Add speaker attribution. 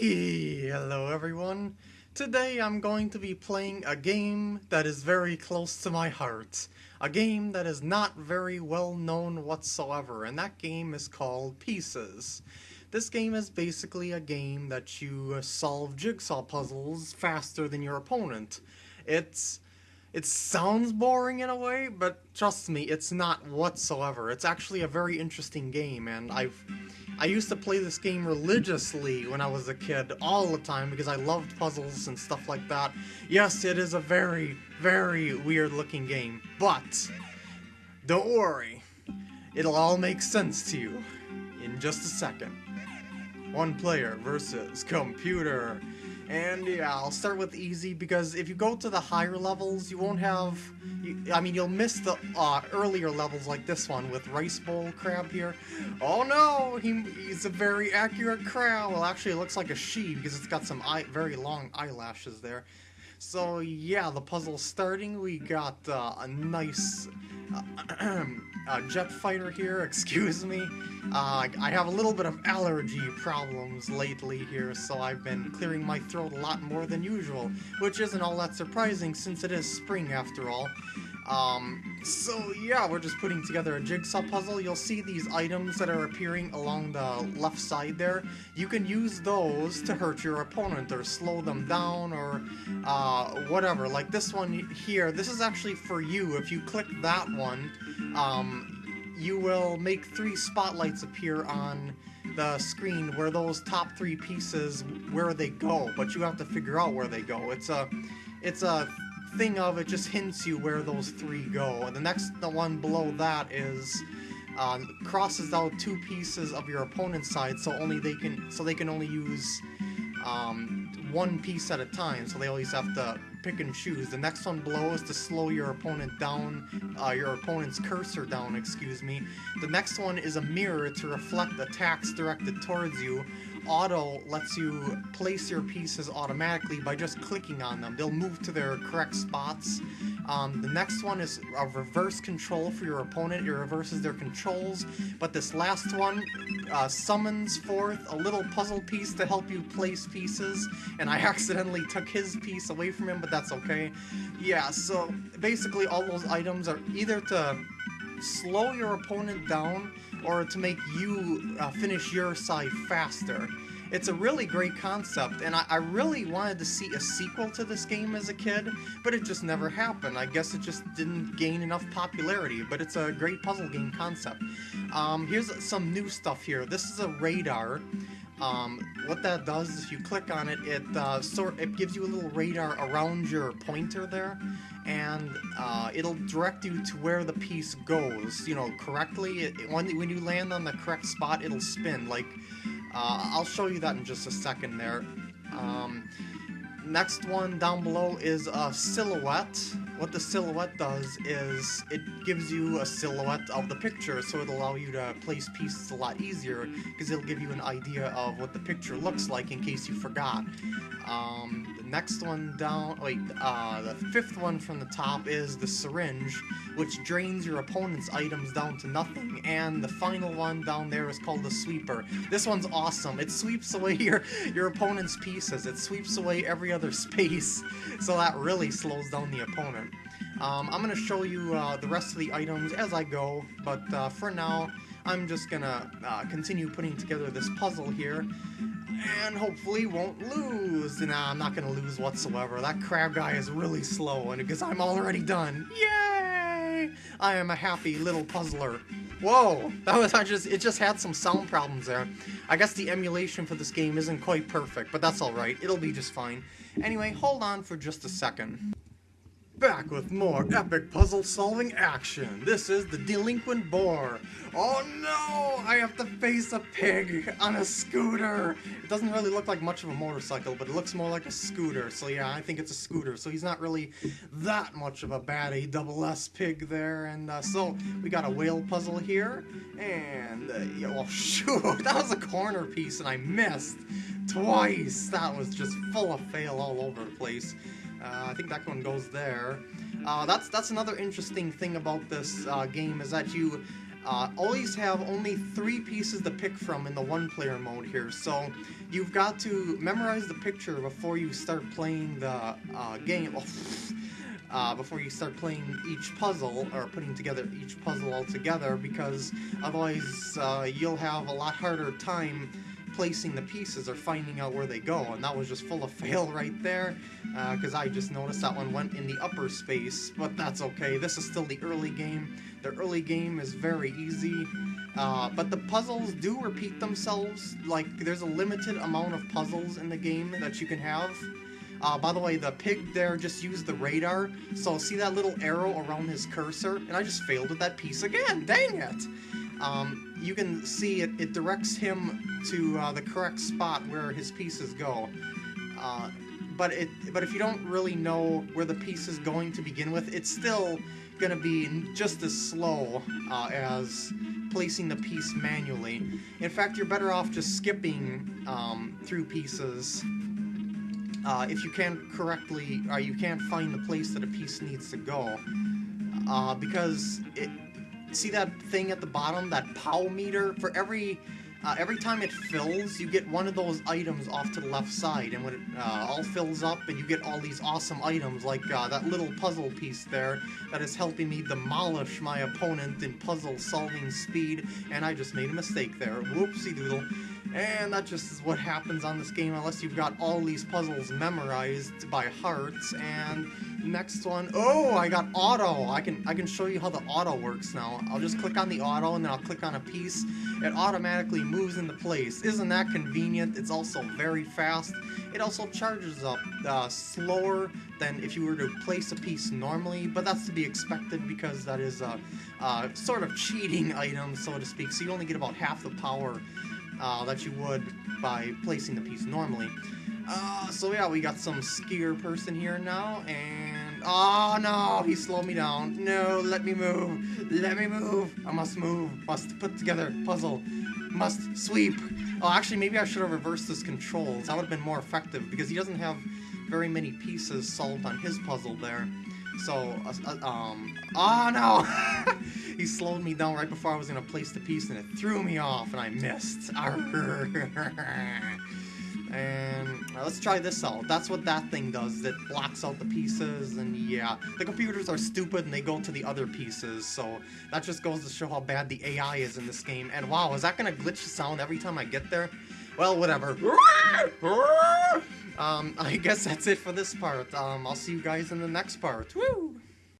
Speaker 1: Hello everyone. Today I'm going to be playing a game that is very close to my heart. A game that is not very well known whatsoever, and that game is called Pieces. This game is basically a game that you solve jigsaw puzzles faster than your opponent. It's it sounds boring in a way, but trust me, it's not whatsoever. It's actually a very interesting game, and I've I used to play this game religiously when I was a kid, all the time, because I loved puzzles and stuff like that. Yes, it is a very, very weird looking game, but don't worry, it'll all make sense to you in just a second. One player versus computer. And yeah, I'll start with easy because if you go to the higher levels, you won't have... You, I mean, you'll miss the uh, earlier levels like this one with Rice Bowl Crab here. Oh no, he, he's a very accurate crab. Well, actually, it looks like a she because it's got some eye, very long eyelashes there. So yeah, the puzzle's starting. We got uh, a nice uh, uh, jet fighter here, excuse me. Uh, I have a little bit of allergy problems lately here, so I've been clearing my throat a lot more than usual, which isn't all that surprising since it is spring after all. Um, so yeah, we're just putting together a jigsaw puzzle. You'll see these items that are appearing along the left side there. You can use those to hurt your opponent or slow them down or uh, whatever. Like this one here, this is actually for you. If you click that one, um, you will make three spotlights appear on the screen where those top three pieces where they go but you have to figure out where they go it's a it's a thing of it just hints you where those three go. And the next the one below that is um, crosses out two pieces of your opponent's side, so only they can so they can only use um, one piece at a time. So they always have to pick and choose. The next one below is to slow your opponent down, uh, your opponent's cursor down, excuse me. The next one is a mirror to reflect attacks directed towards you auto lets you place your pieces automatically by just clicking on them. They'll move to their correct spots. Um, the next one is a reverse control for your opponent. It reverses their controls. But this last one uh, summons forth a little puzzle piece to help you place pieces. And I accidentally took his piece away from him, but that's okay. Yeah, so basically all those items are either to slow your opponent down or to make you uh, finish your side faster. It's a really great concept, and I, I, really wanted to see a sequel to this game as a kid, but it just never happened. I guess it just didn't gain enough popularity, but it's a great puzzle game concept. Um, here's some new stuff here. This is a radar. Um, what that does is if you click on it, it uh, sort it gives you a little radar around your pointer there, and uh, it'll direct you to where the piece goes, you know, correctly. It, when, when you land on the correct spot, it'll spin. Like, uh, I'll show you that in just a second there. Um, next one down below is a silhouette. What the silhouette does is it gives you a silhouette of the picture, so it'll allow you to place pieces a lot easier, because it'll give you an idea of what the picture looks like in case you forgot. Um, the next one down, wait, uh, the fifth one from the top is the syringe, which drains your opponent's items down to nothing, and the final one down there is called the sweeper. This one's awesome. It sweeps away your, your opponent's pieces. It sweeps away every other space, so that really slows down the opponent. Um, I'm going to show you uh, the rest of the items as I go, but uh, for now, I'm just gonna uh, continue putting together this puzzle here, and hopefully won't lose. Nah, I'm not gonna lose whatsoever. That crab guy is really slow, and because I'm already done. Yay! I am a happy little puzzler. Whoa, that was I just it just had some sound problems there. I guess the emulation for this game isn't quite perfect, but that's alright. It'll be just fine. Anyway, hold on for just a second. Back with more epic puzzle solving action. This is the Delinquent Boar. Oh no! I have to face a pig on a scooter! It doesn't really look like much of a motorcycle, but it looks more like a scooter. So yeah, I think it's a scooter. So he's not really that much of a baddie double S pig there. And uh, so we got a whale puzzle here. And, uh, shoot, that was a corner piece and I missed twice. That was just full of fail all over the place. Uh, I think that one goes there. Uh, that's that's another interesting thing about this uh, game is that you uh, always have only three pieces to pick from in the one-player mode here, so you've got to memorize the picture before you start playing the uh, game. uh, before you start playing each puzzle or putting together each puzzle all together, because otherwise you'll have a lot harder time placing the pieces or finding out where they go, and that was just full of fail right there, because uh, I just noticed that one went in the upper space, but that's okay. This is still the early game. The early game is very easy, uh, but the puzzles do repeat themselves. Like, there's a limited amount of puzzles in the game that you can have. Uh, by the way, the pig there just used the radar, so see that little arrow around his cursor? And I just failed with that piece again, dang it! Um, you can see it, it directs him to uh, the correct spot where his pieces go. Uh, but it, but if you don't really know where the piece is going to begin with, it's still gonna be just as slow uh, as placing the piece manually. In fact, you're better off just skipping um, through pieces uh, if you can't correctly, or you can't find the place that a piece needs to go. Uh, because it, see that thing at the bottom, that POW meter? For every uh, every time it fills, you get one of those items off to the left side, and when it uh, all fills up, and you get all these awesome items, like uh, that little puzzle piece there that is helping me demolish my opponent in puzzle solving speed, and I just made a mistake there. Whoopsie doodle. And that just is what happens on this game unless you've got all these puzzles memorized by heart. And next one, oh, I got auto. I can I can show you how the auto works now. I'll just click on the auto and then I'll click on a piece. It automatically moves into place. Isn't that convenient? It's also very fast. It also charges up uh, slower than if you were to place a piece normally, but that's to be expected because that is a, a sort of cheating item, so to speak. So you only get about half the power uh, that you would by placing the piece normally. Uh, so yeah, we got some skier person here now, and... Oh no, he slowed me down. No, let me move. Let me move. I must move. Must put together puzzle. Must sweep. Oh, actually, maybe I should have reversed his controls. That would have been more effective, because he doesn't have very many pieces solved on his puzzle there. So, uh, uh um, oh no! he slowed me down right before I was gonna place the piece and it threw me off and I missed. and uh, let's try this out. That's what that thing does. It blocks out the pieces and yeah. The computers are stupid and they go to the other pieces. So that just goes to show how bad the AI is in this game. And wow, is that gonna glitch the sound every time I get there? Well, whatever. Um, I guess that's it for this part. Um, I'll see you guys in the next part. Woo!